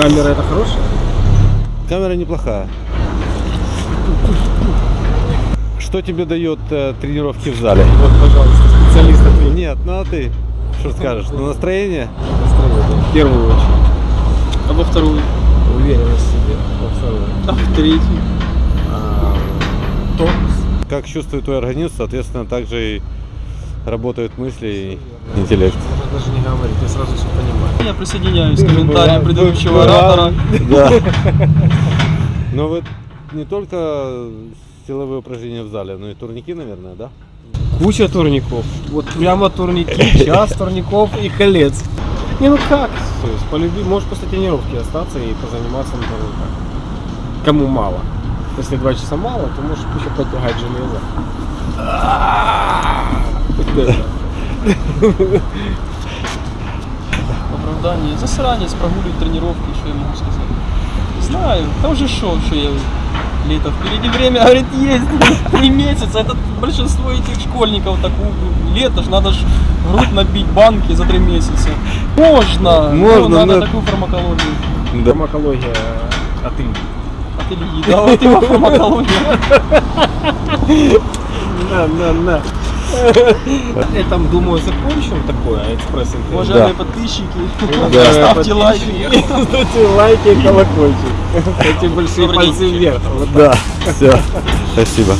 Камера это хорошая? Камера неплохая. Что тебе дает э, тренировки в зале? Вот, пожалуйста, специалист ответь. Нет, ну а ты что скажешь? На настроение? Настроение, В первую очередь. А во вторую? Уверенность в себе. Во вторую. А в третью? А, тонус. Как чувствует твой организм, соответственно, также и работают мысли и интеллект. Можно говорить, я сразу все понимаю. Я присоединяюсь к комментариям предыдущего оратора. Да. Но вы не только силовые упражнения в зале, но и турники, наверное, да? Куча турников. Вот прямо турники, час турников и колец. Не, ну как? То есть, полюби, можешь после тренировки остаться и позаниматься на турниках. Кому мало. Если два часа мало, то можешь еще подтягать железо. Вот это. Оправдание. Засранец, прогуливает тренировки, что я могу сказать. Знаю, там же шо, что я лето впереди время, говорит, есть три месяца. Это большинство этих школьников так у- лето ж надо ж грудь набить банки за три месяца. Можно, Можно, но надо но- такую фармакологию. Да. Фармакология от Ильи. От Ильи, да, вот его фармакология. На, на, на. Это, думаю, закончим такое экспресс-интервью. Уважаемые подписчики, Да. ставьте лайки. Ставьте лайки и колокольчик. Эти большие пальцы вверх. Да, все. Спасибо.